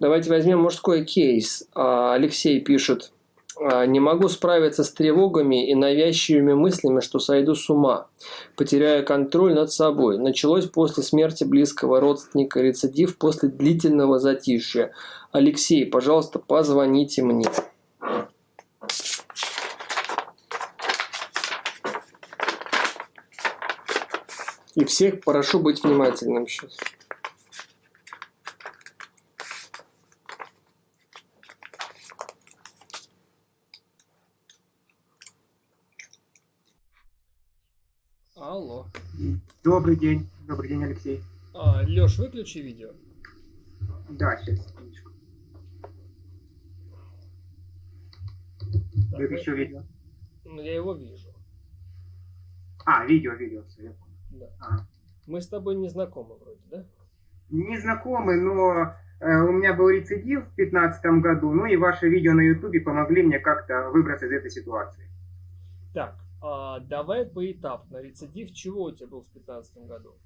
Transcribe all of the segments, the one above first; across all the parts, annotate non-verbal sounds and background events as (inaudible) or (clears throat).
Давайте возьмем мужской кейс. А, Алексей пишет. «А, не могу справиться с тревогами и навязчивыми мыслями, что сойду с ума, потеряю контроль над собой. Началось после смерти близкого родственника, рецидив после длительного затишья. Алексей, пожалуйста, позвоните мне. И всех прошу быть внимательным сейчас. Добрый день. Добрый день, Алексей. А, Леш, выключи видео. Да, сейчас, секундочку. Так, Выключу мы- видео. Ну, я его вижу. А, видео, видео, все, я понял. Да. Ага. Мы с тобой не знакомы вроде, да? Не знакомый, но э, у меня был рецидив в 2015 году, ну и ваши видео на ютубе помогли мне как-то выбраться из этой ситуации. Так, а, давай поэтапно. Рецидив чего у тебя был в 2015 году?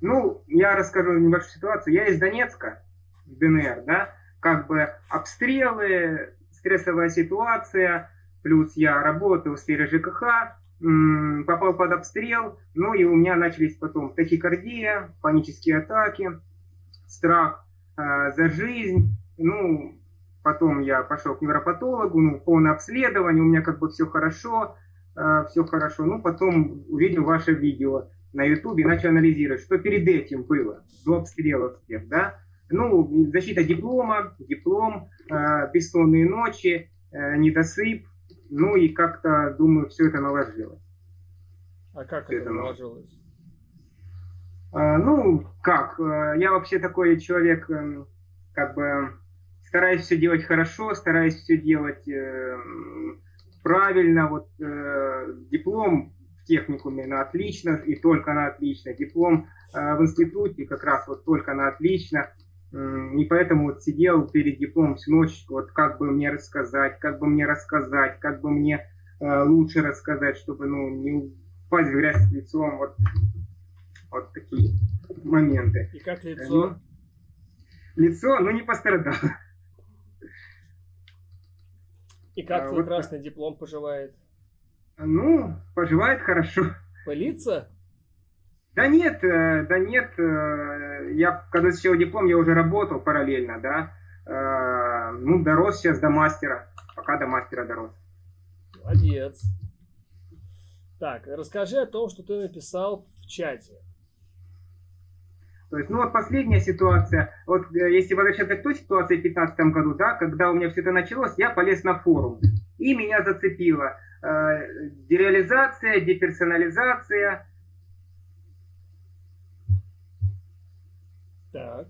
Ну, я расскажу небольшую ситуацию. Я из Донецка, ДНР, да, как бы обстрелы, стрессовая ситуация, плюс я работаю в сфере ЖКХ, попал под обстрел, ну и у меня начались потом тахикардия, панические атаки, страх э, за жизнь, ну, потом я пошел к невропатологу, ну, полное обследование, у меня как бы все хорошо, все хорошо, ну, потом увидел ваше видео, на Ютубе, начал анализировать, что перед этим было, до обстрелов всех, да. Ну, защита диплома, диплом, э, бессонные ночи, э, недосып, ну и как-то, думаю, все это наложилось. А как Это это наложилось? Э, ну, как, я вообще такой человек, э, как бы, стараюсь все делать хорошо, стараюсь все делать э, правильно, вот э, диплом в техникуме на отлично и только на отлично. Диплом э, в институте как раз вот только на отлично. И поэтому вот сидел перед дипломом всю ночь, вот как бы мне рассказать, как бы мне рассказать, как бы мне э, лучше рассказать, чтобы ну, не упасть в грязь лицом. Вот, вот такие моменты. И как Э, лицо? ну, лицо, ну, не пострадало. И как а твой вот красный диплом поживает? Ну, поживает хорошо. Пылится? Да нет, э, да нет, э, я когда защищал диплом, я уже работал параллельно, да, Э, ну, дорос сейчас до мастера, пока до мастера дорос. Молодец. Так, расскажи о том, что ты написал в чате. То есть, ну вот последняя ситуация, вот э, если возвращаться к той ситуации в 2015 году, да, когда у меня все это началось, я полез на форум, и меня зацепило э, дереализация, деперсонализация, Так.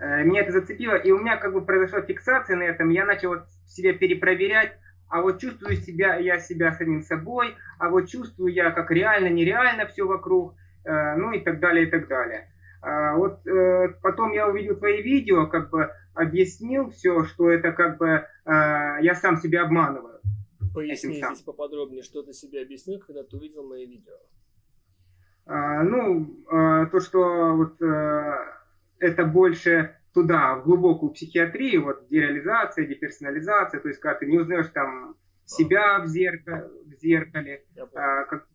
Э, меня это зацепило, и у меня как бы произошла фиксация на этом, я начал вот себя перепроверять, а вот чувствую себя, я себя самим собой, а вот чувствую я как реально, нереально все вокруг, э, ну и так далее, и так далее. А вот э, потом я увидел твои видео, как бы объяснил все, что это как бы э, я сам себя обманываю. Поясни Этим сам. здесь поподробнее, что ты себе объяснил, когда ты увидел мои видео. А, ну, а, то, что вот э, это больше туда, в глубокую психиатрию, вот дереализация, деперсонализация, то есть когда ты не узнаешь там себя в зеркале, в зеркале Я понял. а, как-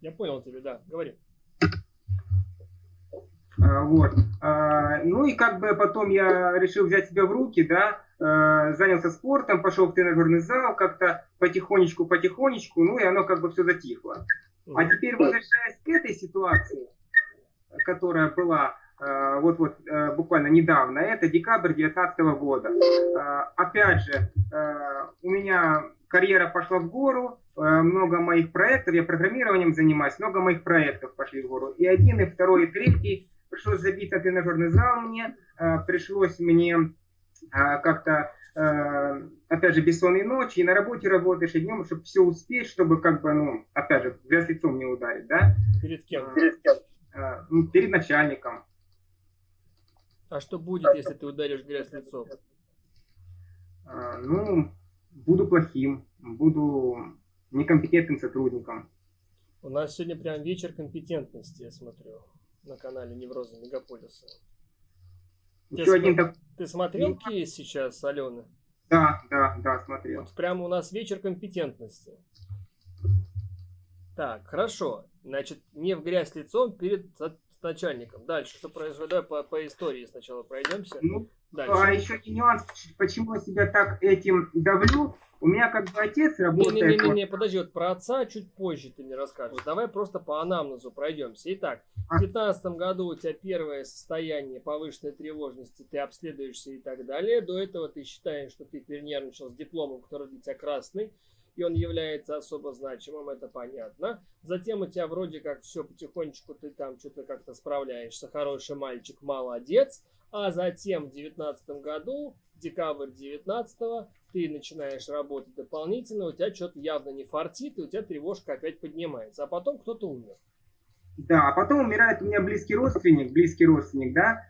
Я понял тебя, да. Говори. А, вот. А, ну и как бы потом я решил взять себя в руки, да, э, занялся спортом, пошел в тренажерный зал, как-то потихонечку, потихонечку, ну и оно как бы все затихло. А теперь возвращаясь к этой ситуации, которая была вот-вот э, буквально недавно, это декабрь 2019 года. Опять же, у меня карьера пошла в гору, много моих проектов, я программированием занимаюсь, много моих проектов пошли в гору. И один, и второй, и третий. Пришлось забить на тренажерный зал мне, э, пришлось мне э, как-то э, опять же, бессонные ночи, и на работе работаешь, и днем, чтобы все успеть, чтобы как бы, ну, опять же, грязь лицом не ударить, да? Перед кем? Э, ну, перед начальником. А что будет, если ты ударишь грязь лицом? Ну, буду плохим, буду некомпетентным сотрудником. У нас сегодня прям вечер компетентности, я смотрю, на канале Невроза Мегаполиса. Ты, Еще см... один так... ты смотрел кейс сейчас, Алена? Да, да, да, смотрел. Вот прямо у нас вечер компетентности. Так, хорошо. Значит, не в грязь лицом перед начальником. Дальше, что произошло? Давай по, по истории сначала пройдемся. Ну, Дальше. А еще и нюанс, почему я себя так этим давлю. У меня как бы отец работает... Не-не-не, подожди, вот про отца чуть позже ты мне расскажешь. Давай просто по анамнезу пройдемся. Итак, в 2015 году у тебя первое состояние повышенной тревожности, ты обследуешься и так далее. До этого ты считаешь, что ты перенервничал с дипломом, который для тебя красный и он является особо значимым, это понятно. Затем у тебя вроде как все потихонечку, ты там что-то как-то справляешься, хороший мальчик, молодец. А затем в 2019 году, декабрь 19 ты начинаешь работать дополнительно, у тебя что-то явно не фартит, и у тебя тревожка опять поднимается. А потом кто-то умер. Да, а потом умирает у меня близкий родственник, близкий родственник, да,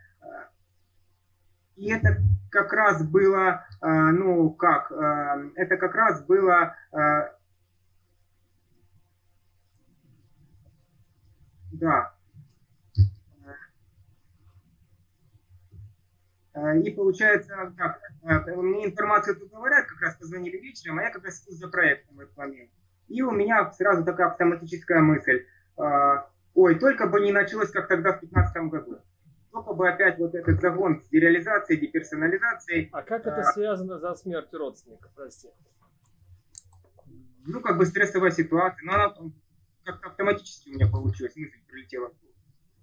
и это как раз было, э, ну как, э, это как раз было э, да. И получается, так, мне информацию тут говорят, как раз позвонили вечером, а я как раз за проектом в этот момент. И у меня сразу такая автоматическая мысль. Ой, только бы не началось, как тогда в 2015 году только бы опять вот этот загон с дереализацией, деперсонализацией. А как это связано за смертью родственника, прости? Ну, как бы стрессовая ситуация, но она как-то автоматически у меня получилась, мысль прилетела.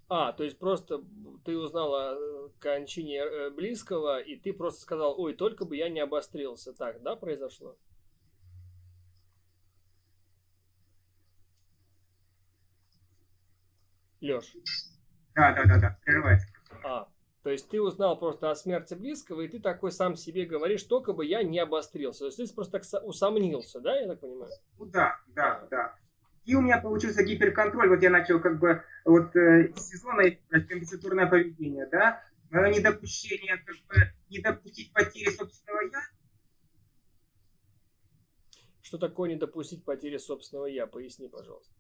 А, то есть просто ты узнал о э, кончине э, близкого, и ты просто сказал, ой, только бы я не обострился. Так, да, произошло? Леш. Да, да, да, да, прерывается. А, то есть ты узнал просто о смерти близкого, и ты такой сам себе говоришь, только бы я не обострился. То есть ты просто так усомнился, да, я так понимаю? Ну да, да, а. да. И у меня получился гиперконтроль. Вот я начал как бы вот э, сезона компенсаторное поведение, да, Мое недопущение, как бы не допустить потери собственного я. Что такое не допустить потери собственного я? Поясни, пожалуйста.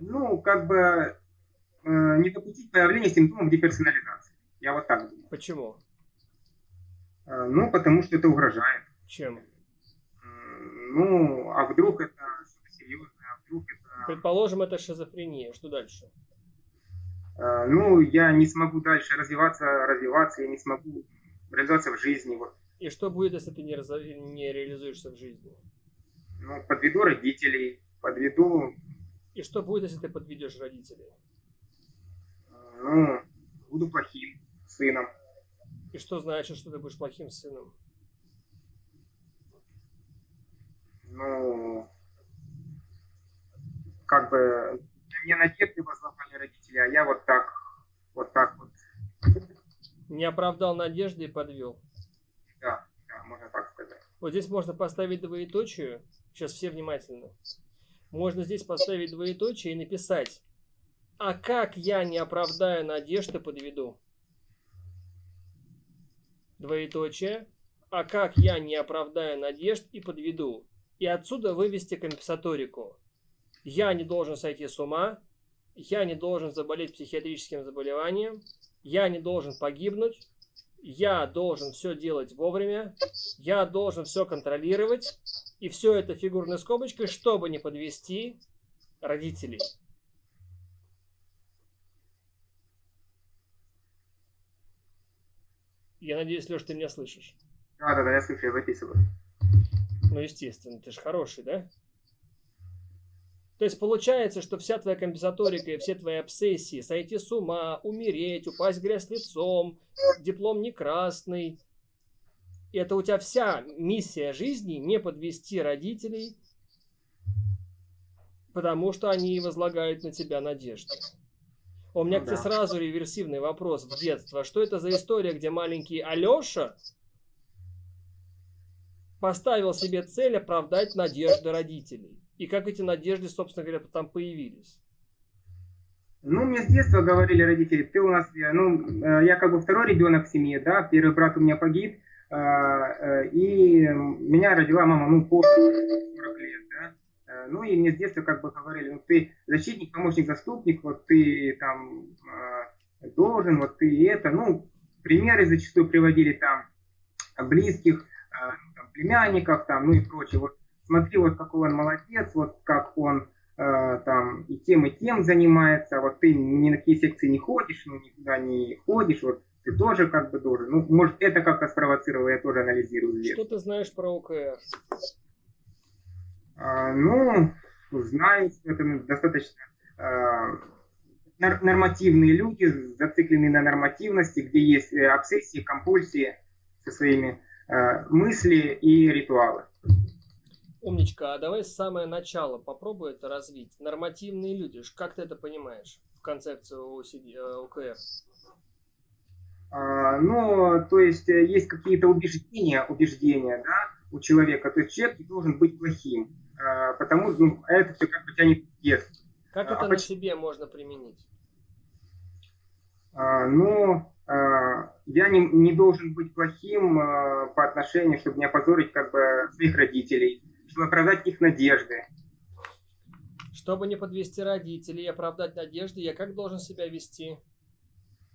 Ну, как бы э, не допустить появления симптомов деперсонализации. Я вот так думаю. Почему? А, ну, потому что это угрожает. Чем? Ну, а вдруг это что-то серьезное, а вдруг это... Предположим, это шизофрения. Что дальше? Ну, я не смогу дальше развиваться, развиваться, я не смогу реализоваться в жизни. Вот. И что будет, если ты не, раз... не реализуешься в жизни? Ну, подведу родителей, подведу... И что будет, если ты подведешь родителей? Ну, буду плохим сыном. И что значит, что ты будешь плохим сыном? Ну, как бы, мне надежды возлагали родители, а я вот так, вот так вот. Не оправдал надежды и подвел. Да, да, можно так сказать. Вот здесь можно поставить двоеточие. Сейчас все внимательно. Можно здесь поставить двоеточие и написать. А как я не оправдаю надежды подведу? двоеточие, а как я не оправдаю надежд и подведу. И отсюда вывести компенсаторику. Я не должен сойти с ума, я не должен заболеть психиатрическим заболеванием, я не должен погибнуть, я должен все делать вовремя, я должен все контролировать, и все это фигурной скобочкой, чтобы не подвести родителей. Я надеюсь, Леш, ты меня слышишь. Да, да, да, я слышу, я записываю. Ну, естественно, ты же хороший, да? То есть получается, что вся твоя компенсаторика и все твои обсессии, сойти с ума, умереть, упасть в грязь лицом, диплом не красный, это у тебя вся миссия жизни не подвести родителей, потому что они возлагают на тебя надежды. У меня, кстати, сразу реверсивный вопрос в детство. Что это за история, где маленький Алеша поставил себе цель оправдать надежды родителей? И как эти надежды, собственно говоря, там появились? Ну, мне с детства говорили родители, ты у нас, э, ну, э, я как бы второй ребенок в семье, да, первый брат у меня погиб, э, и меня родила мама, ну, после 40 лет. Э, ну и мне с детства как бы говорили, ну ты защитник, помощник, заступник, вот ты там э, должен, вот ты это, ну, примеры зачастую приводили там близких, э, там, племянников, там, ну и прочее. Вот смотри, вот какой он молодец, вот как он э, там и тем, и тем занимается, вот ты ни на какие секции не ходишь, ну никуда не ходишь, вот ты тоже как бы должен. Ну, может, это как-то спровоцировало, я тоже анализирую. Что ты знаешь про ОКР? А, ну, знаю, что это достаточно а, нормативные люди, зацикленные на нормативности, где есть э, обсессии, компульсии со своими э, мысли и ритуалы. Умничка, а давай с самого начала попробуй это развить. Нормативные люди, как ты это понимаешь в концепцию ОКР? Э, а, ну, то есть есть какие-то убеждения, убеждения, да, у человека. То есть человек должен быть плохим, а, потому что ну, это все как бы тянет вес. Как а, это а на почему? себе можно применить? А, ну, а, я не, не должен быть плохим а, по отношению, чтобы не опозорить как бы своих родителей, чтобы оправдать их надежды. Чтобы не подвести родителей и оправдать надежды, я как должен себя вести?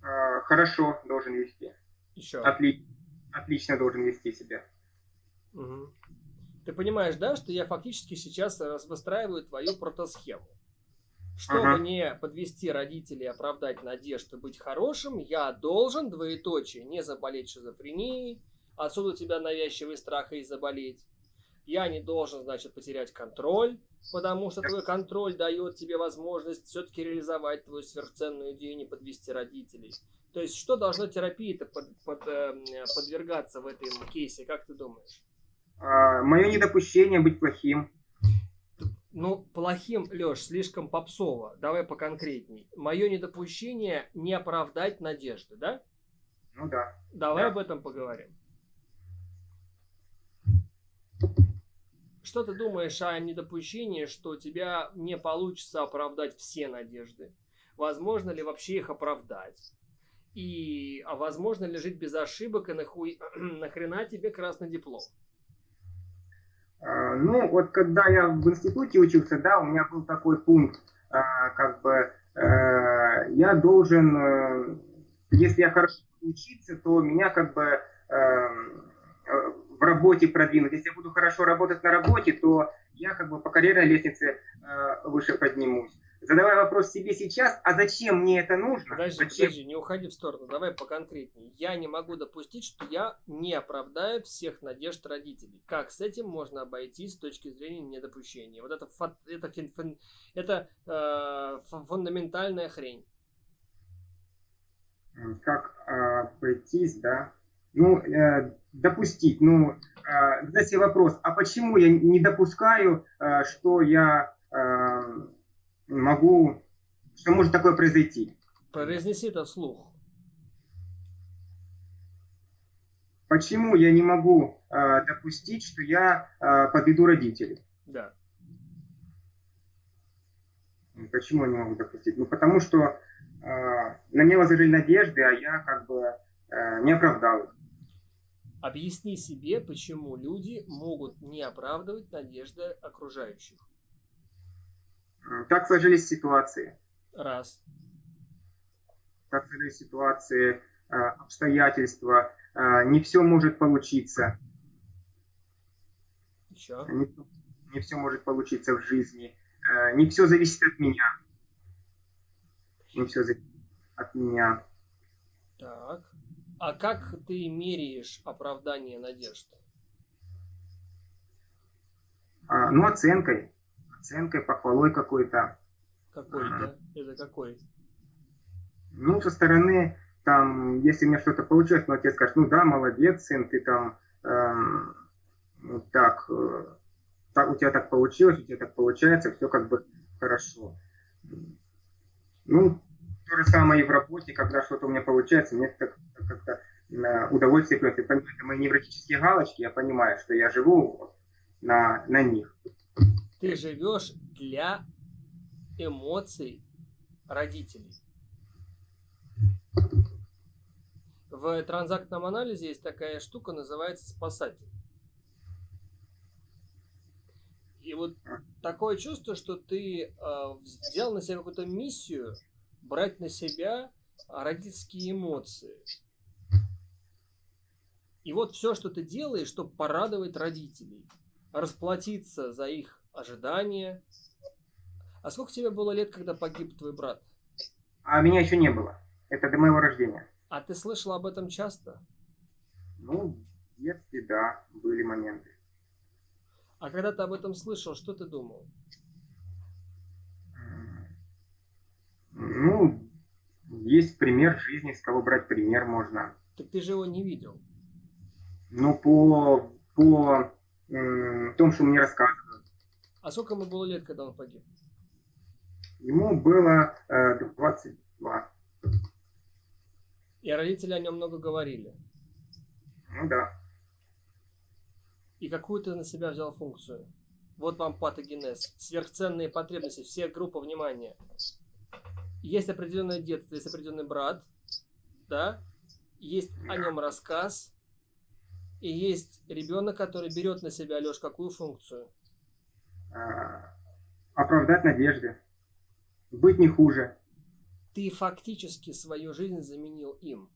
А, хорошо должен вести. Еще. Отли... Отлично должен вести себя. Угу. Ты понимаешь, да, что я фактически сейчас выстраиваю твою протосхему. Чтобы ага. не подвести родителей, оправдать надежды, быть хорошим, я должен, двоеточие, не заболеть шизофренией, отсюда у тебя навязчивый страх и заболеть. Я не должен, значит, потерять контроль, потому что твой контроль дает тебе возможность все-таки реализовать твою сверхценную идею, не подвести родителей. То есть, что должно терапии-то под, под, э, подвергаться в этом кейсе, как ты думаешь? А, мое недопущение быть плохим. Ну, плохим, Леш, слишком попсово. Давай поконкретней. Мое недопущение не оправдать надежды, да? Ну да. Давай да. об этом поговорим. Что ты думаешь о недопущении, что у тебя не получится оправдать все надежды? Возможно ли вообще их оправдать? И а возможно ли жить без ошибок и нахуй, (clears throat) нахрена тебе красный диплом? А, ну, вот когда я в институте учился, да, у меня был такой пункт, а, как бы э, я должен, э, если я хорошо учиться, то меня как бы в работе продвинуть. Если я буду хорошо работать на работе, то я как бы по карьерной лестнице выше поднимусь задавай вопрос себе сейчас, а зачем мне это нужно? Подожди, зачем? подожди, не уходи в сторону, давай поконкретнее. Я не могу допустить, что я не оправдаю всех надежд родителей. Как с этим можно обойтись с точки зрения недопущения? Вот это, это, это, это э, фундаментальная хрень. Как э, обойтись, да? Ну, э, допустить. Ну, э, задать себе вопрос, а почему я не допускаю, э, что я... Э, могу, что может такое произойти. Произнеси это вслух. Почему я не могу э, допустить, что я э, подведу родителей? Да. Почему я не могу допустить? Ну, потому что э, на меня возложили надежды, а я как бы э, не оправдал их. Объясни себе, почему люди могут не оправдывать надежды окружающих. Как сложились ситуации? Раз. Как сложились ситуации, э, обстоятельства. Э, не все может получиться. Еще. Не, не все может получиться в жизни. Э, не все зависит от меня. Не все зависит от меня. Так. А как ты меряешь оправдание надежд? А, ну, оценкой оценкой, похвалой какой-то. Какой, да? Это какой? Ну, со стороны, там, если у меня что-то получилось, ну, отец скажет, ну да, молодец, сын, ты там, эм, так, э, так, у тебя так получилось, у тебя так получается, все как бы хорошо. Ну, то же самое и в работе, когда что-то у меня получается, мне как-то как э, удовольствие приносит. Это мои невротические галочки, я понимаю, что я живу на, на них. Ты живешь для эмоций родителей. В транзактном анализе есть такая штука, называется спасатель. И вот такое чувство, что ты э, взял на себя какую-то миссию брать на себя родительские эмоции. И вот все, что ты делаешь, чтобы порадовать родителей, расплатиться за их ожидания. А сколько тебе было лет, когда погиб твой брат? А меня еще не было. Это до моего рождения. А ты слышал об этом часто? Ну, в детстве, да, были моменты. А когда ты об этом слышал, что ты думал? Ну, есть пример жизни, с кого брать пример можно. Так ты же его не видел. Ну, по, по тому, что мне рассказывают. А сколько ему было лет, когда он погиб? Ему было э, 22. И родители о нем много говорили. Ну да. И какую ты на себя взял функцию? Вот вам патогенез. Сверхценные потребности, все группа внимания. Есть определенное детство, есть определенный брат, да? Есть о нем рассказ, и есть ребенок, который берет на себя, Леш, какую функцию? А, оправдать надежды. Быть не хуже. Ты фактически свою жизнь заменил им.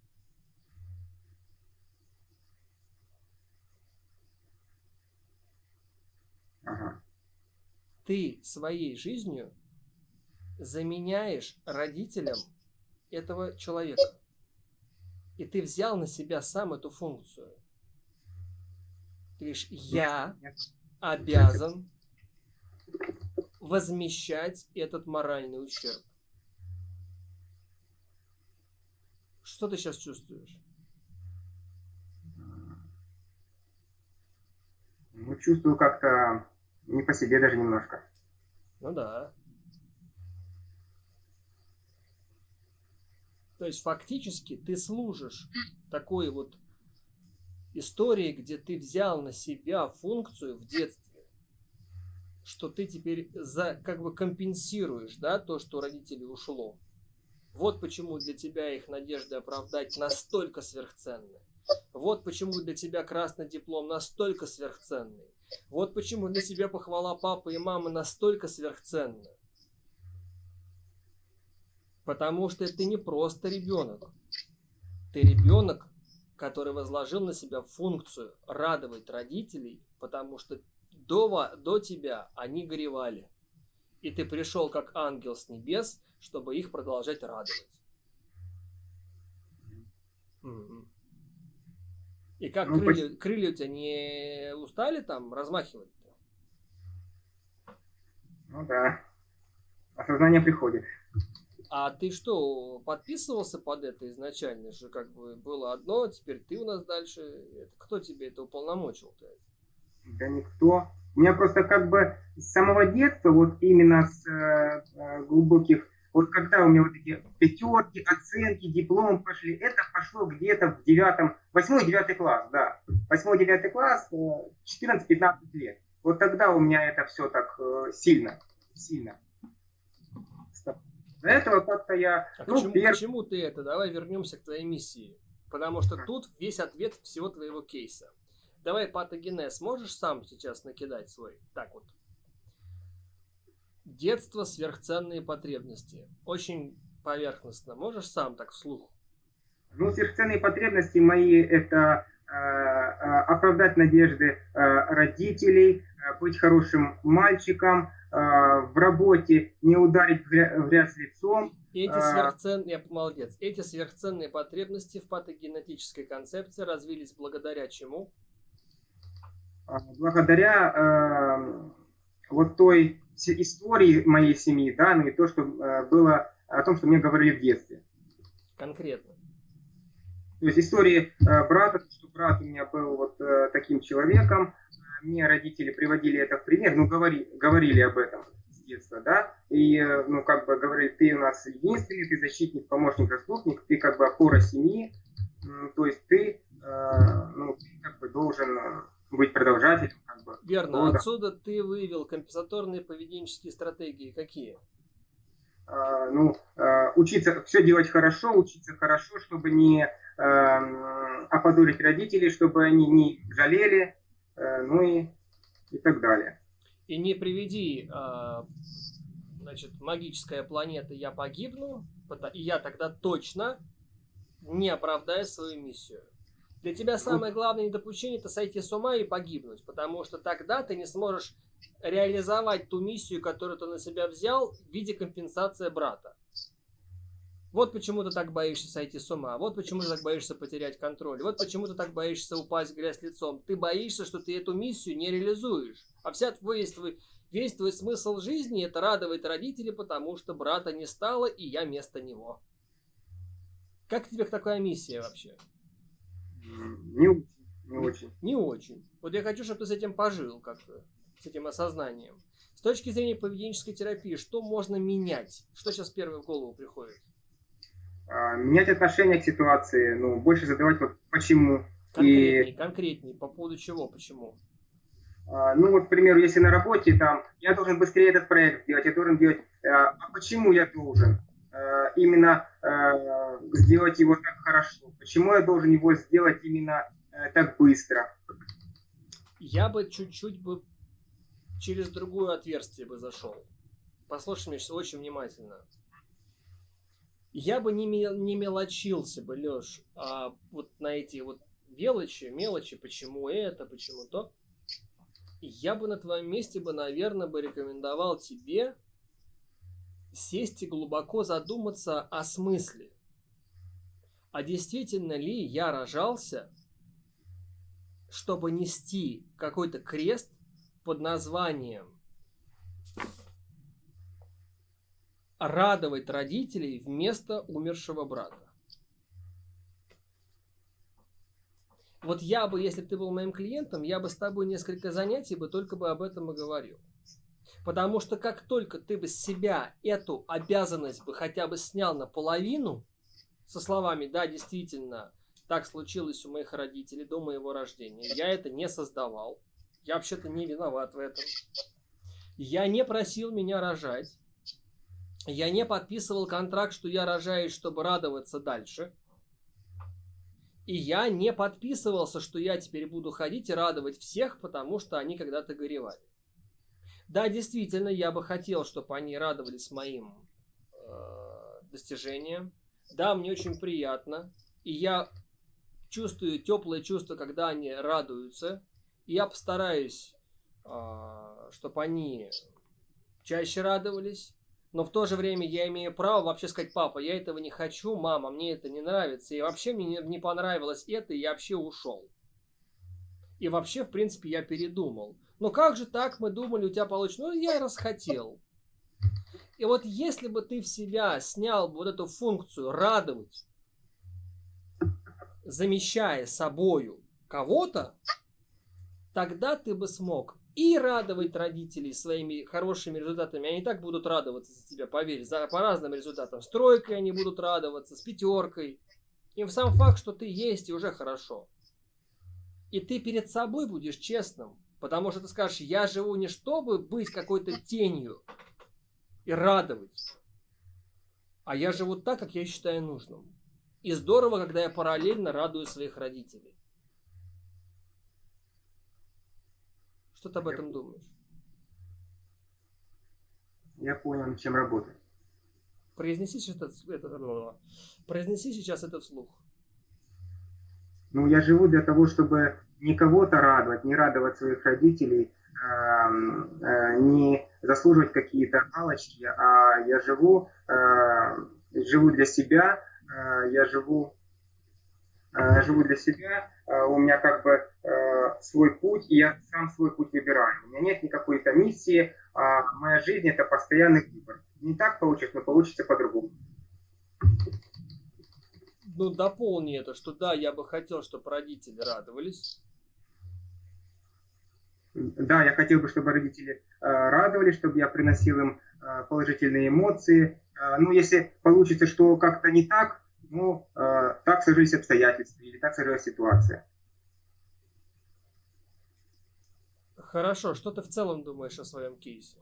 Ага. Ты своей жизнью заменяешь родителям этого человека. И ты взял на себя сам эту функцию. Ты говоришь, я обязан возмещать этот моральный ущерб. Что ты сейчас чувствуешь? Ну, чувствую как-то не по себе даже немножко. Ну да. То есть фактически ты служишь такой вот истории, где ты взял на себя функцию в детстве, что ты теперь за, как бы компенсируешь, да, то, что у родителей ушло. Вот почему для тебя их надежды оправдать настолько сверхценны. Вот почему для тебя красный диплом настолько сверхценный. Вот почему для тебя похвала папы и мамы настолько сверхценна. Потому что ты не просто ребенок. Ты ребенок, который возложил на себя функцию радовать родителей, потому что до, до тебя они горевали. И ты пришел как ангел с небес, чтобы их продолжать радовать. И как ну, крылья, крылья у тебя не устали там размахивать-то? Ну да. Осознание приходит. А ты что, подписывался под это изначально же, как бы было одно, теперь ты у нас дальше. Это, кто тебе это уполномочил-то? Да никто. У меня просто как бы с самого детства, вот именно с э, э глубоких, вот когда у меня вот эти пятерки, оценки, диплом пошли, это пошло где-то в девятом, восьмой, девятый класс, да. Восьмой, девятый класс, 14-15 э, лет. Вот тогда у меня это все так э, сильно, сильно. До этого как-то я... А ну, почему, пер... почему ты это? Давай вернемся к твоей миссии. Потому что тут весь ответ всего твоего кейса. Давай патогенез можешь сам сейчас накидать свой? Так вот. Детство, сверхценные потребности. Очень поверхностно. Можешь сам так вслух? Ну, сверхценные потребности мои это э, э, оправдать надежды э, родителей, э, быть хорошим мальчиком, в работе не ударить в грязь лицом. Эти э, сверхценные, я молодец, эти сверхценные потребности в патогенетической концепции развились благодаря чему? Э, благодаря э, вот той истории моей семьи, да, ну и то, что э, было о том, что мне говорили в детстве. Конкретно. То есть истории э, брата, что брат у меня был вот э, таким человеком, мне родители приводили это в пример, ну, говори, говорили об этом с детства, да, и, э, ну, как бы говорили, ты у нас единственный, ты защитник, помощник, заступник, ты как бы опора семьи, то есть ты, э, ну, ты как бы должен э, быть продолжателем. Как бы, Верно. Года. Отсюда ты выявил компенсаторные поведенческие стратегии. Какие? Ну, учиться все делать хорошо, учиться хорошо, чтобы не uh, опозорить родителей, чтобы они не жалели, ну и, и так далее. И не приведи, а, значит, магическая планета «Я погибну», и я тогда точно не оправдаю свою миссию. Для тебя самое главное недопущение – это сойти с ума и погибнуть, потому что тогда ты не сможешь реализовать ту миссию, которую ты на себя взял в виде компенсации брата. Вот почему ты так боишься сойти с ума, вот почему ты так боишься потерять контроль, вот почему ты так боишься упасть в грязь лицом. Ты боишься, что ты эту миссию не реализуешь. А вся твой, твой, весь твой смысл жизни – это радовать родителей, потому что брата не стало, и я вместо него. Как тебе такая миссия вообще? Не очень. Не очень. Не очень. Вот я хочу, чтобы ты с этим пожил как-то, с этим осознанием. С точки зрения поведенческой терапии, что можно менять? Что сейчас первое в голову приходит? А, менять отношение к ситуации, ну, больше задавать вот почему. Конкретней, и... конкретней, по поводу чего, почему? А, ну, вот, к примеру, если на работе, там, я должен быстрее этот проект сделать, я должен делать, а, а почему я должен? А, именно а, сделать его так хорошо? Почему я должен его сделать именно так быстро? Я бы чуть-чуть бы через другое отверстие бы зашел. Послушай меня очень внимательно я бы не, не мелочился бы, Леш, а вот на эти вот мелочи, мелочи, почему это, почему то. Я бы на твоем месте бы, наверное, бы рекомендовал тебе сесть и глубоко задуматься о смысле. А действительно ли я рожался, чтобы нести какой-то крест под названием радовать родителей вместо умершего брата. Вот я бы, если бы ты был моим клиентом, я бы с тобой несколько занятий бы только бы об этом и говорил. Потому что как только ты бы с себя эту обязанность бы хотя бы снял наполовину, со словами, да, действительно, так случилось у моих родителей до моего рождения, я это не создавал, я вообще-то не виноват в этом, я не просил меня рожать, я не подписывал контракт, что я рожаюсь, чтобы радоваться дальше. И я не подписывался, что я теперь буду ходить и радовать всех, потому что они когда-то горевали. Да, действительно, я бы хотел, чтобы они радовались моим э, достижениям. Да, мне очень приятно. И я чувствую теплое чувство, когда они радуются. И я постараюсь, э, чтобы они чаще радовались но в то же время я имею право вообще сказать, папа, я этого не хочу, мама, мне это не нравится, и вообще мне не понравилось это, и я вообще ушел. И вообще, в принципе, я передумал. Но как же так, мы думали, у тебя получится? Ну, я расхотел. И вот если бы ты в себя снял вот эту функцию радовать, замещая собою кого-то, тогда ты бы смог и радовать родителей своими хорошими результатами. Они так будут радоваться за тебя, поверь, за, по разным результатам. С тройкой они будут радоваться, с пятеркой. Им сам факт, что ты есть, и уже хорошо. И ты перед собой будешь честным. Потому что ты скажешь, я живу не чтобы быть какой-то тенью и радовать, а я живу так, как я считаю нужным. И здорово, когда я параллельно радую своих родителей. Что ты об этом думаешь? Я понял, чем работать. Произнеси сейчас это, это, произнеси сейчас это вслух. Ну, я живу для того, чтобы не кого-то радовать, не радовать своих родителей, э, э, не заслуживать какие-то галочки, а я живу, э, живу для себя, э, я живу, э, живу для себя, э, у меня как бы свой путь, и я сам свой путь выбираю. У меня нет никакой то миссии, а моя жизнь это постоянный выбор. Не так получится, но получится по-другому. Ну, дополни это, что да, я бы хотел, чтобы родители радовались. Да, я хотел бы, чтобы родители э, радовались, чтобы я приносил им э, положительные эмоции. Э, ну, если получится, что как-то не так, ну, э, так сложились обстоятельства или так сложилась ситуация. Хорошо, что ты в целом думаешь о своем кейсе?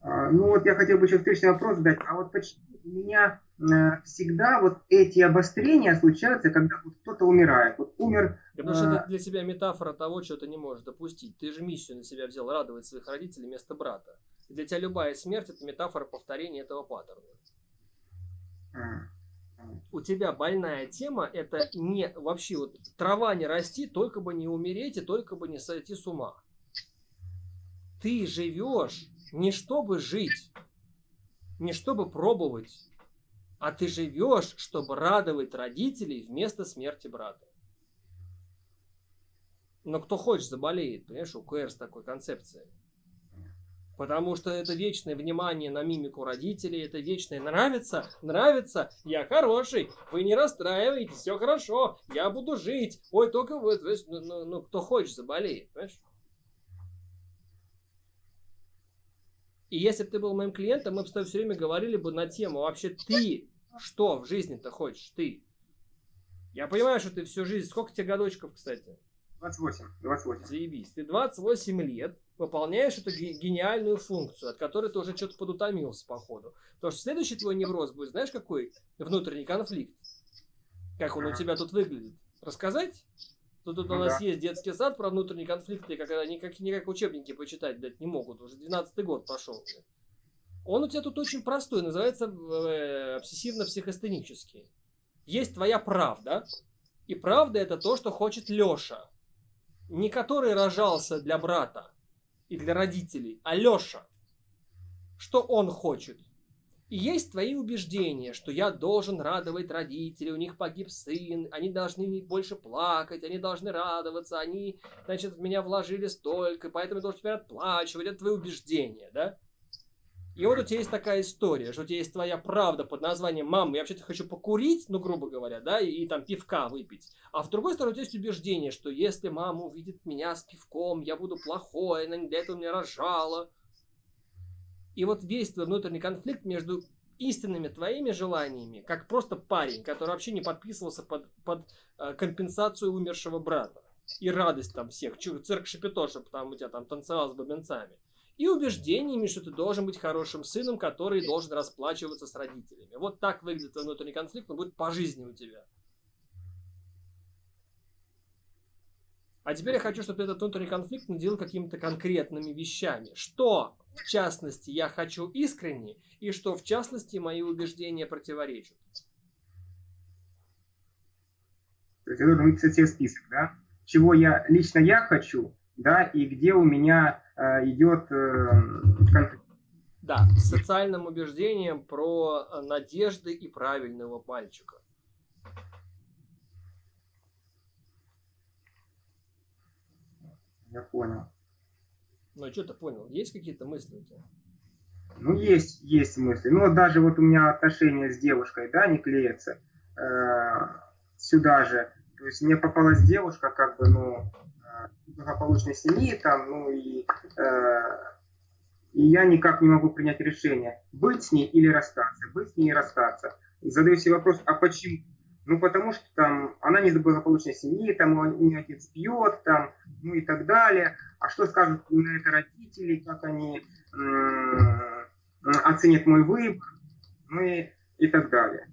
А, ну вот я хотел бы еще встречный вопрос задать. А вот почему у меня э, всегда вот эти обострения случаются, когда вот кто-то умирает? Вот умер... Потому что это для тебя метафора того, чего ты не можешь допустить. Ты же миссию на себя взял радовать своих родителей вместо брата. Для тебя любая смерть это метафора повторения этого паттерна. У тебя больная тема, это не вообще вот трава не расти, только бы не умереть и только бы не сойти с ума. Ты живешь не чтобы жить, не чтобы пробовать, а ты живешь, чтобы радовать родителей вместо смерти брата. Но кто хочет, заболеет, понимаешь, у КР с такой концепцией. Потому что это вечное внимание на мимику родителей, это вечное нравится, нравится, я хороший, вы не расстраивайтесь, все хорошо, я буду жить. Ой, только вы, ну, ну, ну кто хочет, заболеет, понимаешь? И если бы ты был моим клиентом, мы бы с тобой все время говорили бы на тему, вообще ты что в жизни-то хочешь, ты? Я понимаю, что ты всю жизнь, сколько тебе годочков, кстати? 28, 28. Заебись, ты 28 лет выполняешь эту гениальную функцию, от которой ты уже что-то подутомился, походу. Потому что следующий твой невроз будет, знаешь, какой? Внутренний конфликт. Как он у тебя тут выглядит? Рассказать? Тут, тут ну, у нас да. есть детский сад про внутренние конфликты, как, никак, никак учебники почитать, блядь, не могут. Уже 12 год пошел. Он у тебя тут очень простой, называется э, обсессивно-психостенический. Есть твоя правда, и правда это то, что хочет Леша. Не который рожался для брата, и для родителей. Алеша, что он хочет? И есть твои убеждения, что я должен радовать родителей, у них погиб сын, они должны больше плакать, они должны радоваться, они, значит, в меня вложили столько, поэтому я должен теперь отплачивать. Это твои убеждения, да? И вот у тебя есть такая история, что у тебя есть твоя правда под названием «Мама, я вообще-то хочу покурить», ну, грубо говоря, да, и, и там пивка выпить. А в другой стороне у тебя есть убеждение, что если мама увидит меня с пивком, я буду плохой, она для этого меня рожала. И вот весь твой внутренний конфликт между истинными твоими желаниями, как просто парень, который вообще не подписывался под, под э, компенсацию умершего брата. И радость там всех, цирк чтобы там у тебя там танцевал с бабенцами и убеждениями, что ты должен быть хорошим сыном, который должен расплачиваться с родителями. Вот так выглядит твой внутренний конфликт, он будет по жизни у тебя. А теперь я хочу, чтобы этот внутренний конфликт наделил какими-то конкретными вещами. Что, в частности, я хочу искренне, и что, в частности, мои убеждения противоречат. То есть это выписать себе список, да? Чего я лично я хочу, да, и где у меня идет э, конфликт. Да, с социальным убеждением про э, надежды и правильного мальчика. Я понял. Ну, что ты понял? Есть какие-то мысли у тебя? Ну, есть, есть мысли. Ну, вот даже вот у меня отношения с девушкой, да, не клеятся. Э, сюда же. То есть мне попалась девушка, как бы, ну, благополучной семьи, там, ну и, э, и я никак не могу принять решение, быть с ней или расстаться, быть с ней и расстаться. Задаю себе вопрос, а почему? Ну, потому что там она не из благополучной семьи, там у нее отец пьет, там, ну и так далее. А что скажут на это родители, как они оценят мой выбор, ну и, и так далее.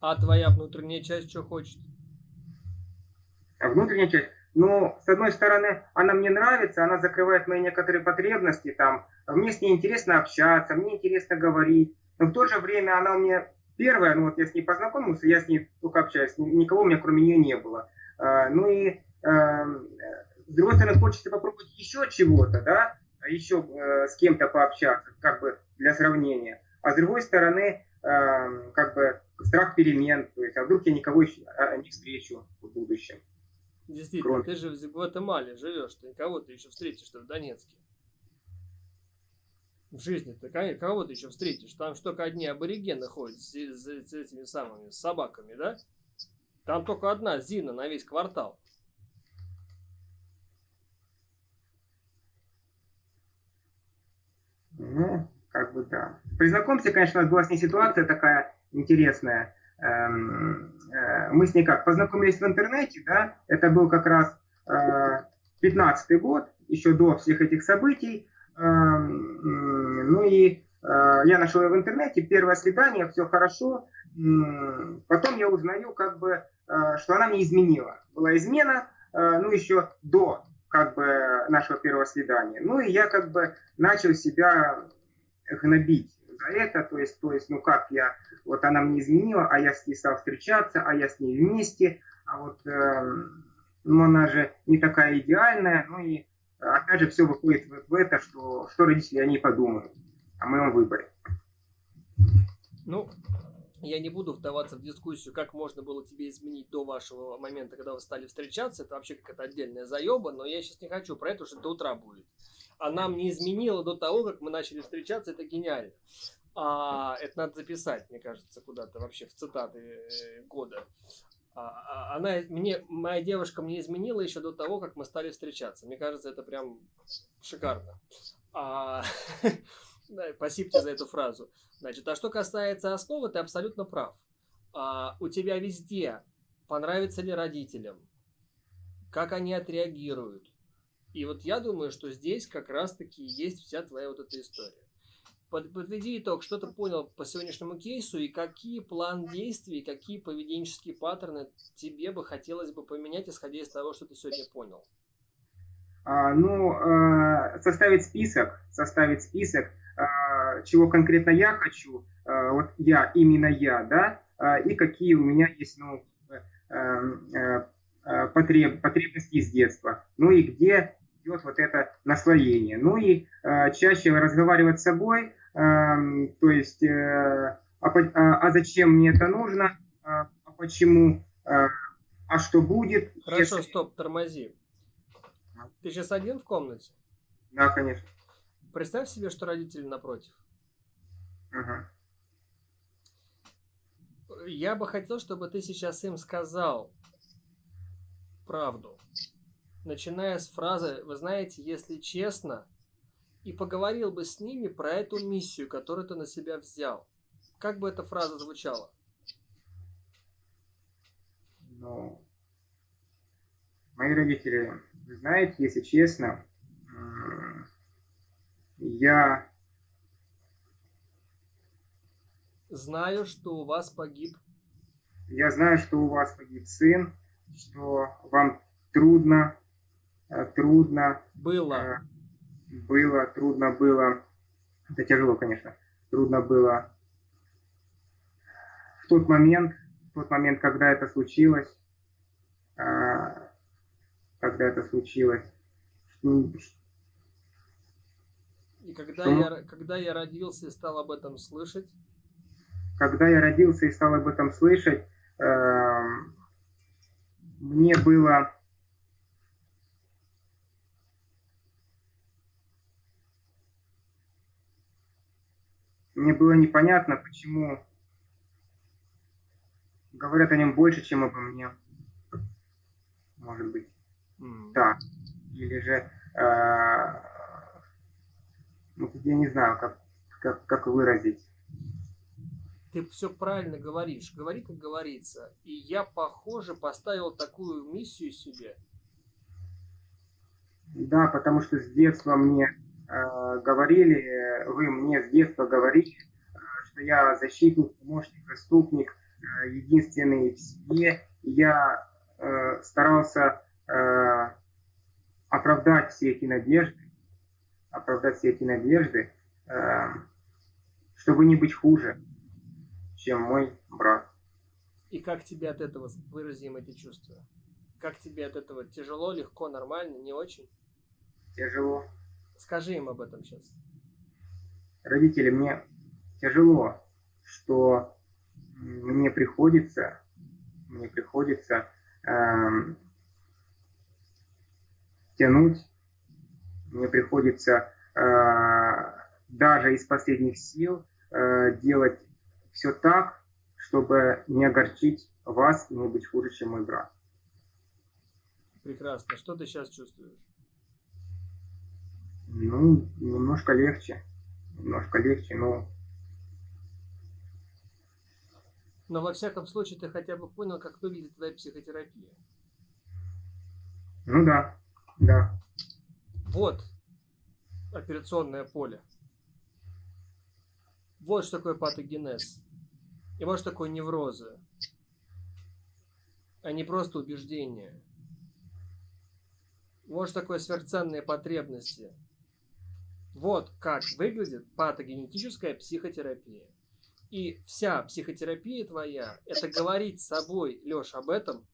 А твоя внутренняя часть что хочет? А внутренняя часть? Но, с одной стороны, она мне нравится, она закрывает мои некоторые потребности, там, мне с ней интересно общаться, мне интересно говорить, но в то же время она у меня первая, ну вот я с ней познакомился, я с ней только общаюсь, никого у меня кроме нее не было. А, ну и, э, с другой стороны, хочется попробовать еще чего-то, да, еще э, с кем-то пообщаться, как бы для сравнения. А с другой стороны, как бы страх перемен, то есть, а вдруг я никого а, не встречу в будущем. Действительно, Кроме... ты же в Гватемале живешь, ты кого ты еще встретишь-то в Донецке? В жизни ты кого ты еще встретишь? Там же только одни аборигены ходят с, с, с этими самыми с собаками, да? Там только одна Зина на весь квартал. Ну, как бы да. При знакомстве, конечно, у нас была с ней ситуация такая интересная. Эм, э, мы с ней как, познакомились в интернете, да, это был как раз 15 э, год, еще до всех этих событий, эм, ну и э, я нашел ее в интернете, первое свидание, все хорошо, потом я узнаю, как бы, что она мне изменила. Была измена, ну, еще до, как бы, нашего первого свидания. Ну, и я, как бы, начал себя гнобить за это, то есть, то есть, ну как я, вот она мне изменила, а я с ней стал встречаться, а я с ней вместе, а вот, э, ну она же не такая идеальная, ну и опять же все выходит в, в это, что, что родители о ней подумают о моем выборе. Ну, я не буду вдаваться в дискуссию, как можно было тебе изменить до вашего момента, когда вы стали встречаться. Это вообще какая-то отдельная заеба, но я сейчас не хочу про это, что до утра будет. А нам не изменило до того, как мы начали встречаться, это гениально. А, это надо записать, мне кажется, куда-то вообще в цитаты э, года. А, а, она мне, моя девушка мне изменила еще до того, как мы стали встречаться. Мне кажется, это прям шикарно. А, (laughs) спасибо тебе за эту фразу. Значит, а что касается основы, ты абсолютно прав. А, у тебя везде понравится ли родителям, как они отреагируют. И вот я думаю, что здесь как раз-таки есть вся твоя вот эта история. Под, подведи итог, что ты понял по сегодняшнему кейсу и какие план действий, какие поведенческие паттерны тебе бы хотелось бы поменять, исходя из того, что ты сегодня понял? А, ну, а, составить список, составить список, а, чего конкретно я хочу, а, вот я, именно я, да, а, и какие у меня есть, ну, потреб, потребности из детства, ну и где идет вот это наслоение. Ну и чаще разговаривать с собой, то есть, а, а зачем мне это нужно, а почему, а что будет. Хорошо, если... стоп, тормози. Ты сейчас один в комнате? Да, конечно. Представь себе, что родители напротив. Ага. Я бы хотел, чтобы ты сейчас им сказал правду. Начиная с фразы «Вы знаете, если честно», и поговорил бы с ними про эту миссию, которую ты на себя взял. Как бы эта фраза звучала? Ну, мои родители, вы знаете, если честно, я знаю, что у вас погиб. Я знаю, что у вас погиб сын, что вам трудно, трудно. Было. Э, было, трудно было. Это тяжело, конечно. Трудно было в тот момент, в тот момент, когда это случилось, э, когда это случилось, и когда, что... я, когда я родился и стал об этом слышать? Когда я родился и стал об этом слышать, э, мне было... Мне было непонятно, почему говорят о нем больше, чем обо мне. Может быть. Mm. Да. Или же э, ну, я не знаю, как, как, как выразить. Ты все правильно говоришь. Говори, как говорится. И я, похоже, поставил такую миссию себе. Да, потому что с детства мне говорили, вы мне с детства говорили, э, что я защитник, помощник, заступник, э, единственный в семье. Я э, старался э, оправдать все эти надежды оправдать все эти надежды, чтобы не быть хуже, чем мой брат. И как тебе от этого, выразим эти чувства? Как тебе от этого? Тяжело, легко, нормально, не очень? Тяжело. Скажи им об этом сейчас. Родители, мне тяжело, что мне приходится, мне приходится эм, тянуть мне приходится э, даже из последних сил э, делать все так, чтобы не огорчить вас и не быть хуже, чем мой брат. Прекрасно. Что ты сейчас чувствуешь? Ну, немножко легче. Немножко легче, но... Но во всяком случае ты хотя бы понял, как выглядит твоя психотерапия. Ну да, да. Вот операционное поле. Вот что такое патогенез. И вот что такое неврозы. А не просто убеждения. Вот что такое сверхценные потребности. Вот как выглядит патогенетическая психотерапия. И вся психотерапия твоя – это говорить с собой, Леш, об этом.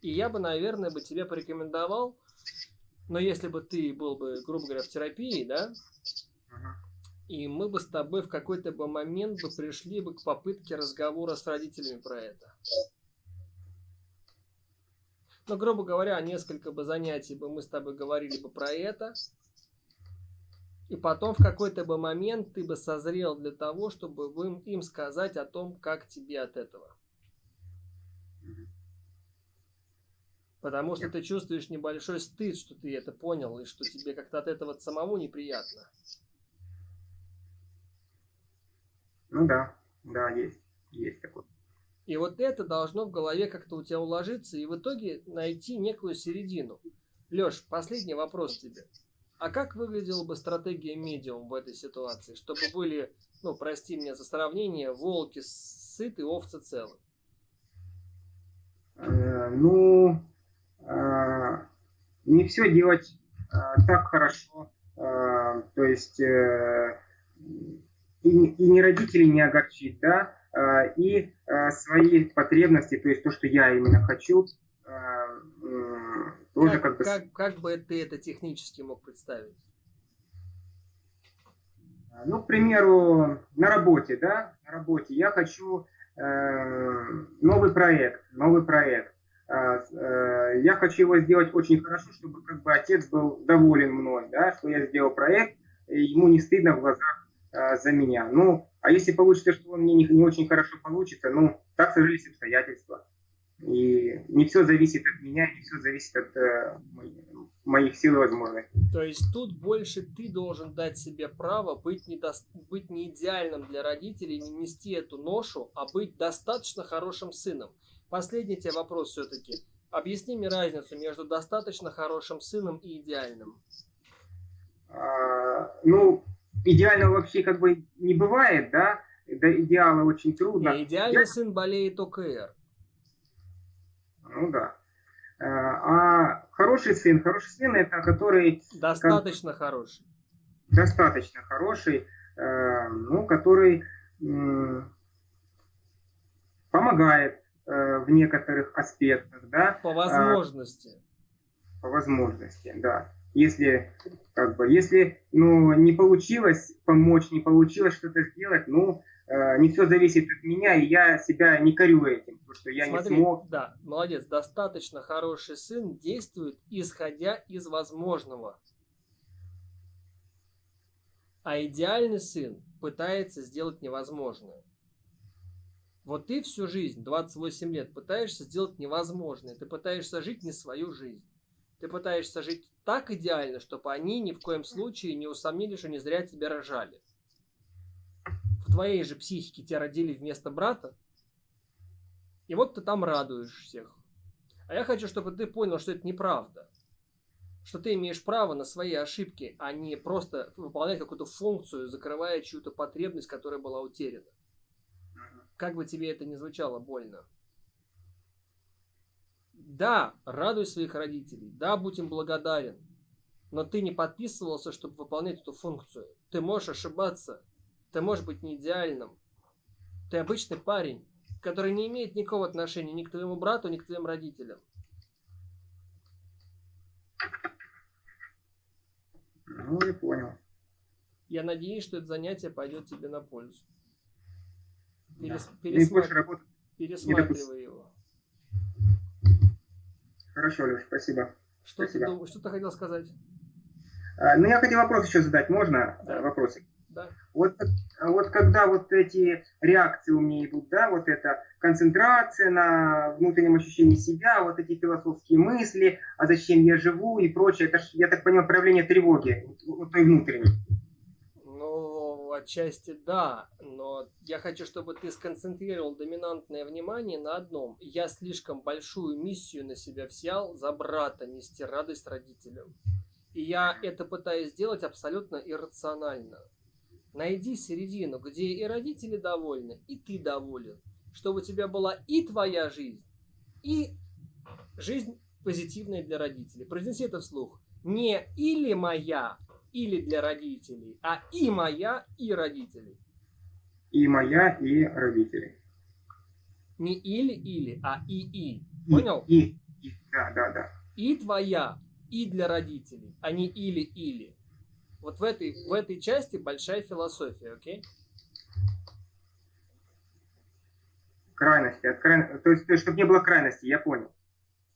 И я бы, наверное, бы тебе порекомендовал, но если бы ты был бы, грубо говоря, в терапии, да, и мы бы с тобой в какой-то бы момент бы пришли бы к попытке разговора с родителями про это. Ну, грубо говоря, несколько бы занятий бы мы с тобой говорили бы про это, и потом в какой-то бы момент ты бы созрел для того, чтобы им сказать о том, как тебе от этого. Потому что ты чувствуешь небольшой стыд, что ты это понял, и что тебе как-то от этого самому неприятно. Ну да, да, есть, есть такое. И вот это должно в голове как-то у тебя уложиться и в итоге найти некую середину. Леш, последний вопрос тебе. А как выглядела бы стратегия медиум в этой ситуации, чтобы были, ну, прости меня за сравнение, волки сыты, овцы целы? Э, ну, э, не все делать э, так хорошо. Э, то есть э, и, и не родителей не огорчить, да, э, и свои потребности, то есть то, что я именно хочу, тоже как, как, бы... как, как бы ты это технически мог представить? Ну, к примеру, на работе, да, на работе я хочу э, новый проект, новый проект. Э, э, я хочу его сделать очень хорошо, чтобы как бы отец был доволен мной, да, что я сделал проект, и ему не стыдно в глазах э, за меня. Ну, а если получится, что он мне не, не очень хорошо получится, ну, так сложились обстоятельства. И не все зависит от меня, не все зависит от э, моих сил и возможностей. То есть тут больше ты должен дать себе право быть не, до... быть не идеальным для родителей, не нести эту ношу, а быть достаточно хорошим сыном. Последний тебе вопрос все-таки. Объясни мне разницу между достаточно хорошим сыном и идеальным. А, ну, идеального вообще как бы не бывает, да? До идеала очень трудно. Не, идеальный Я... сын болеет ОКР. Ну да. Э, а хороший сын, хороший сын это который... Достаточно как, хороший. Достаточно хороший, э, ну, который помогает э, в некоторых аспектах, да. По возможности. По возможности, да. Если, как бы, если, ну, не получилось помочь, не получилось что-то сделать, ну, не все зависит от меня, и я себя не корю этим, потому что я Смотри, не смог. Да, молодец, достаточно хороший сын действует, исходя из возможного. А идеальный сын пытается сделать невозможное. Вот ты всю жизнь, 28 лет, пытаешься сделать невозможное. Ты пытаешься жить не свою жизнь. Ты пытаешься жить так идеально, чтобы они ни в коем случае не усомнились, что не зря тебя рожали твоей же психике тебя родили вместо брата, и вот ты там радуешь всех. А я хочу, чтобы ты понял, что это неправда. Что ты имеешь право на свои ошибки, а не просто выполнять какую-то функцию, закрывая чью-то потребность, которая была утеряна. Как бы тебе это ни звучало больно. Да, радуй своих родителей, да, будь им благодарен, но ты не подписывался, чтобы выполнять эту функцию. Ты можешь ошибаться, ты можешь быть не идеальным. Ты обычный парень, который не имеет никакого отношения ни к твоему брату, ни к твоим родителям. Ну, я понял. Я надеюсь, что это занятие пойдет тебе на пользу. Перес... Да. Пересматр... Пересматривай его. Хорошо, Леш, спасибо. Что, спасибо. Ты, дум... что ты хотел сказать? А, ну, я хотел вопрос еще задать. Можно да. вопросик? Да. Вот, вот когда вот эти реакции у меня идут, да, вот эта концентрация на внутреннем ощущении себя, вот эти философские мысли, а зачем я живу и прочее, это, я так понимаю, проявление тревоги, вот той внутренней. Ну, отчасти да, но я хочу, чтобы ты сконцентрировал доминантное внимание на одном. Я слишком большую миссию на себя взял за брата нести радость родителям. И я это пытаюсь сделать абсолютно иррационально. Найди середину, где и родители довольны, и ты доволен. Чтобы у тебя была и твоя жизнь, и жизнь позитивная для родителей. Произнеси это вслух. Не или моя, или для родителей, а и моя, и родителей. И моя, и родителей. Не или-или, а и-и. Понял? И, и, да, да, да. И твоя, и для родителей, а не или-или. Вот в этой, в этой части большая философия, окей? Крайности. От край... То есть, чтобы не было крайности, я понял.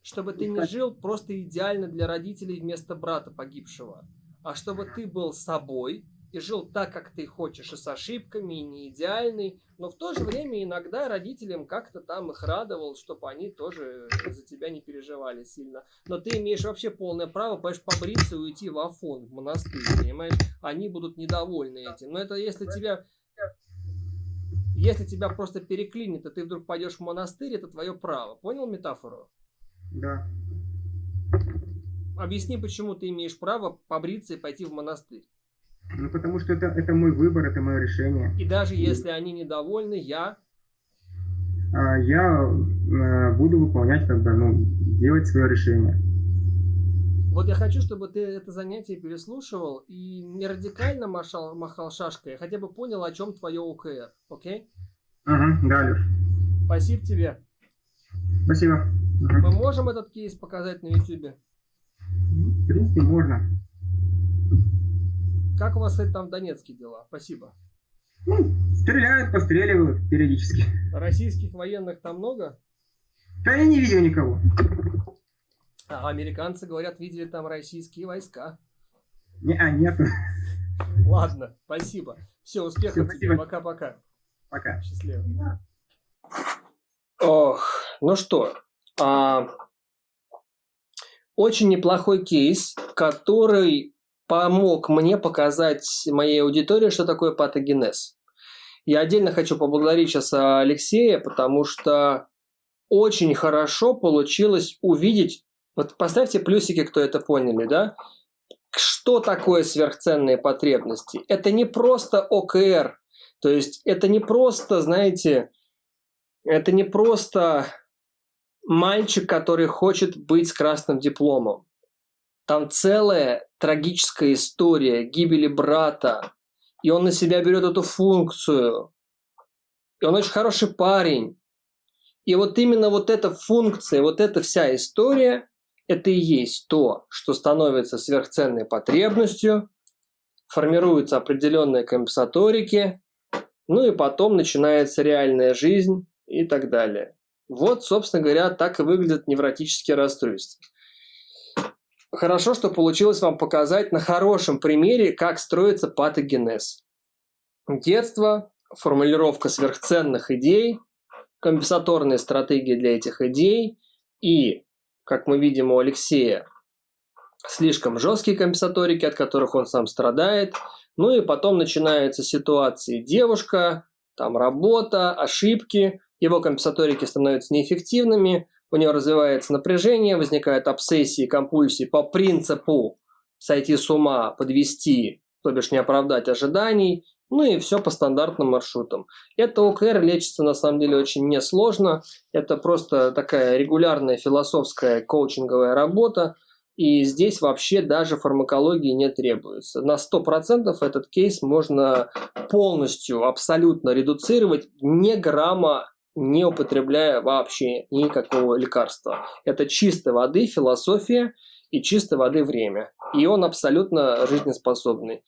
Чтобы ты не жил просто идеально для родителей вместо брата погибшего, а чтобы ты был собой, и жил так, как ты хочешь, и с ошибками, и не идеальный, но в то же время иногда родителям как-то там их радовал, чтобы они тоже за тебя не переживали сильно. Но ты имеешь вообще полное право, понимаешь, побриться и уйти в Афон, в монастырь, понимаешь? Они будут недовольны этим. Но это если тебя... Если тебя просто переклинит, и ты вдруг пойдешь в монастырь, это твое право. Понял метафору? Да. Объясни, почему ты имеешь право побриться и пойти в монастырь. Ну, потому что это, это мой выбор, это мое решение. И даже если они недовольны, я... А, я а, буду выполнять, как бы, ну, делать свое решение. Вот я хочу, чтобы ты это занятие переслушивал и не радикально махал, махал шашкой, а хотя бы понял, о чем твое ОКР, окей? Угу, да, Леш. Спасибо тебе. Спасибо. Угу. Мы можем этот кейс показать на YouTube? В принципе, можно. Как у вас, кстати, там в Донецке дела? Спасибо. Ну, стреляют, постреливают периодически. Российских военных там много? Да я не видел никого. А американцы говорят, видели там российские войска. Не, а, нет. Ладно, спасибо. Все, успехов Все, тебе. Пока-пока. Пока. Счастливо. Ох, ну что, а, очень неплохой кейс, который помог мне показать моей аудитории, что такое патогенез. Я отдельно хочу поблагодарить сейчас Алексея, потому что очень хорошо получилось увидеть, вот поставьте плюсики, кто это поняли, да? Что такое сверхценные потребности? Это не просто ОКР, то есть это не просто, знаете, это не просто мальчик, который хочет быть с красным дипломом. Там целая трагическая история гибели брата. И он на себя берет эту функцию. И он очень хороший парень. И вот именно вот эта функция, вот эта вся история, это и есть то, что становится сверхценной потребностью, формируются определенные компенсаторики, ну и потом начинается реальная жизнь и так далее. Вот, собственно говоря, так и выглядят невротические расстройства. Хорошо, что получилось вам показать на хорошем примере, как строится патогенез. Детство, формулировка сверхценных идей, компенсаторные стратегии для этих идей и, как мы видим у Алексея, слишком жесткие компенсаторики, от которых он сам страдает. Ну и потом начинаются ситуации девушка, там работа, ошибки, его компенсаторики становятся неэффективными, у него развивается напряжение, возникают обсессии, компульсии по принципу сойти с ума, подвести, то бишь не оправдать ожиданий, ну и все по стандартным маршрутам. Это ОКР лечится на самом деле очень несложно. Это просто такая регулярная философская коучинговая работа. И здесь вообще даже фармакологии не требуется. На 100% этот кейс можно полностью, абсолютно редуцировать, не грамма не употребляя вообще никакого лекарства. Это чистой воды философия и чистой воды время. И он абсолютно жизнеспособный.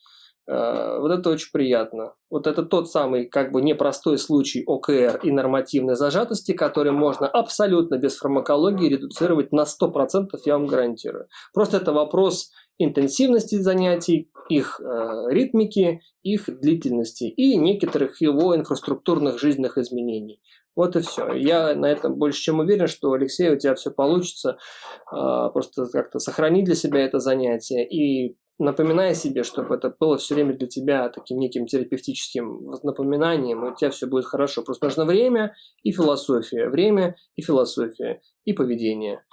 Э, вот это очень приятно. Вот это тот самый как бы непростой случай ОКР и нормативной зажатости, который можно абсолютно без фармакологии редуцировать на 100%, я вам гарантирую. Просто это вопрос интенсивности занятий, их э, ритмики, их длительности и некоторых его инфраструктурных жизненных изменений. Вот и все. Я на этом больше чем уверен, что, Алексей, у тебя все получится. Э, просто как-то сохрани для себя это занятие и напоминая себе, чтобы это было все время для тебя таким неким терапевтическим напоминанием, у тебя все будет хорошо. Просто нужно время и философия, время и философия, и поведение.